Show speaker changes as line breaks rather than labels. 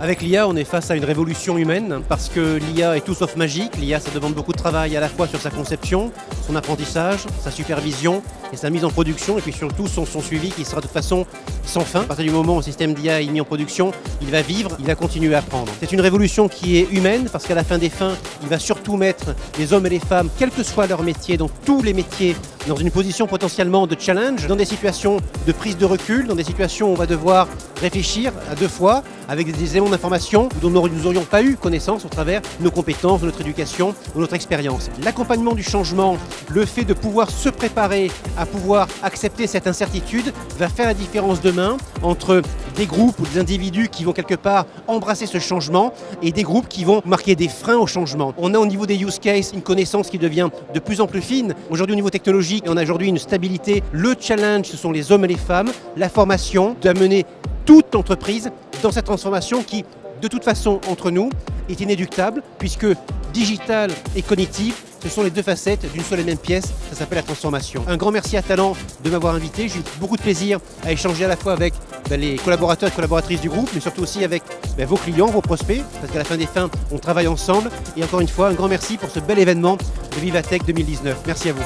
Avec l'IA, on est face à une révolution humaine parce que l'IA est tout sauf magique. L'IA, ça demande beaucoup de travail à la fois sur sa conception, son apprentissage, sa supervision et sa mise en production et puis surtout son, suivi qui sera de toute façon sans fin. À partir du moment où un système d'IA est mis en production, il va vivre, il va continuer à apprendre. C'est une révolution qui est humaine parce qu'à la fin des fins, il va surtout mettre les hommes et les femmes, quel que soit leur métier, dans tous les métiers, dans une position potentiellement de challenge, dans des situations de prise de recul, dans des situations où on va devoir réfléchir à deux fois, avec des éléments d'information dont nous n'aurions pas eu connaissance au travers nos compétences, notre éducation, de notre expérience. L'accompagnement du changement, le fait de pouvoir se préparer à pouvoir accepter cette incertitude va faire la différence demain entre des groupes ou des individus qui vont quelque part embrasser ce changement et des groupes qui vont marquer des freins au changement. On a au niveau des use cases une connaissance qui devient de plus en plus fine. Aujourd'hui au niveau technologique, on a aujourd'hui une stabilité. Le challenge, ce sont les hommes et les femmes, la formation, d'amener toute entreprise dans cette transformation qui, de toute façon, entre nous, est inéductable, puisque digital et cognitif, ce sont les deux facettes d'une seule et même pièce, ça s'appelle la transformation. Un grand merci à Talent de m'avoir invité, j'ai eu beaucoup de plaisir à échanger à la fois avec ben, les collaborateurs et collaboratrices du groupe, mais surtout aussi avec ben, vos clients, vos prospects, parce qu'à la fin des fins, on travaille ensemble. Et encore une fois, un grand merci pour ce bel événement de Vivatech 2019. Merci à vous.